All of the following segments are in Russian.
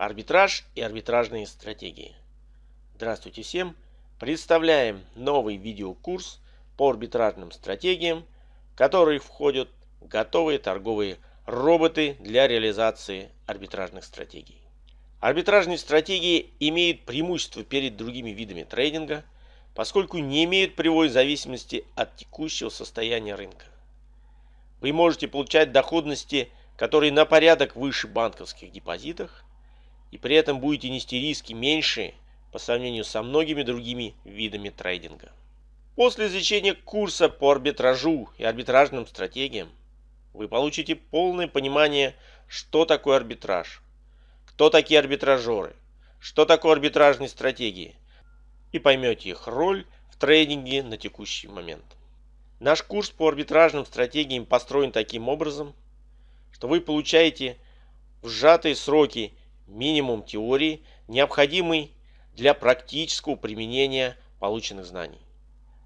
Арбитраж и арбитражные стратегии. Здравствуйте всем! Представляем новый видеокурс по арбитражным стратегиям, в который входят готовые торговые роботы для реализации арбитражных стратегий. Арбитражные стратегии имеют преимущество перед другими видами трейдинга, поскольку не имеют прямой зависимости от текущего состояния рынка. Вы можете получать доходности, которые на порядок выше банковских депозитах, и при этом будете нести риски меньше по сравнению со многими другими видами трейдинга. После изучения курса по арбитражу и арбитражным стратегиям вы получите полное понимание, что такое арбитраж, кто такие арбитражеры, что такое арбитражные стратегии, и поймете их роль в трейдинге на текущий момент. Наш курс по арбитражным стратегиям построен таким образом, что вы получаете в сжатые сроки минимум теории, необходимый для практического применения полученных знаний.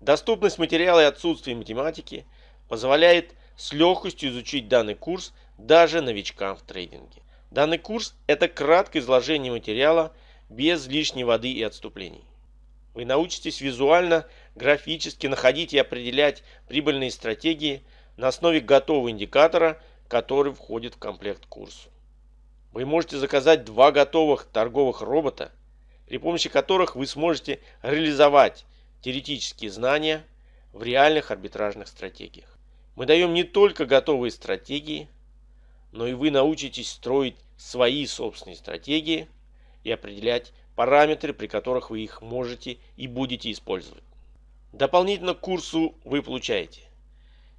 Доступность материала и отсутствие математики позволяет с легкостью изучить данный курс даже новичкам в трейдинге. Данный курс – это краткое изложение материала без лишней воды и отступлений. Вы научитесь визуально, графически находить и определять прибыльные стратегии на основе готового индикатора, который входит в комплект курсу. Вы можете заказать два готовых торговых робота, при помощи которых вы сможете реализовать теоретические знания в реальных арбитражных стратегиях. Мы даем не только готовые стратегии, но и вы научитесь строить свои собственные стратегии и определять параметры, при которых вы их можете и будете использовать. Дополнительно к курсу вы получаете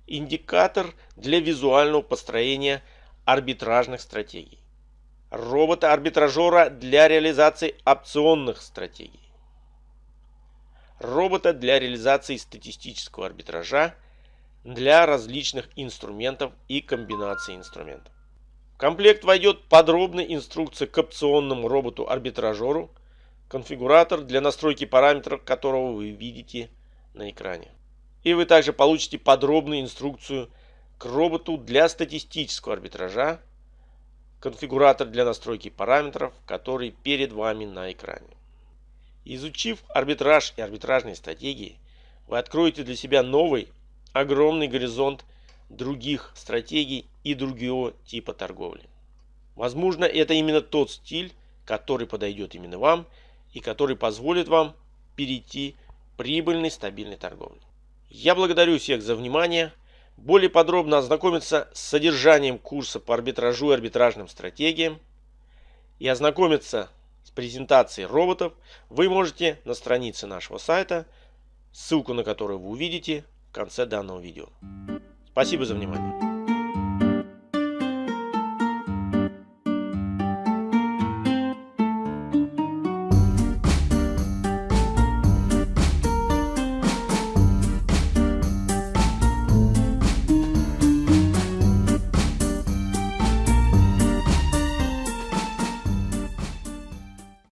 индикатор для визуального построения арбитражных стратегий, робота-арбитражера для реализации опционных стратегий, робота для реализации статистического арбитража для различных инструментов и комбинаций инструментов. В комплект войдет подробная инструкция к опционному роботу-арбитражеру, конфигуратор для настройки параметров которого вы видите на экране. И вы также получите подробную инструкцию к роботу для статистического арбитража, конфигуратор для настройки параметров, который перед вами на экране. Изучив арбитраж и арбитражные стратегии, вы откроете для себя новый, огромный горизонт других стратегий и другого типа торговли. Возможно, это именно тот стиль, который подойдет именно вам и который позволит вам перейти к прибыльной стабильной торговле. Я благодарю всех за внимание. Более подробно ознакомиться с содержанием курса по арбитражу и арбитражным стратегиям и ознакомиться с презентацией роботов вы можете на странице нашего сайта, ссылку на которую вы увидите в конце данного видео. Спасибо за внимание.